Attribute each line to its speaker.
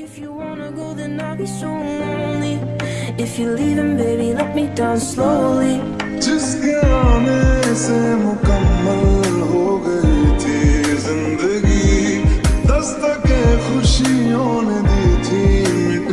Speaker 1: If you wanna go, then I'll be so lonely. If you're leaving, baby, let me down slowly.
Speaker 2: Just come and मुकम्मल हो गई थी जिंदगी दस्तक खुशियों ने दी थी मिट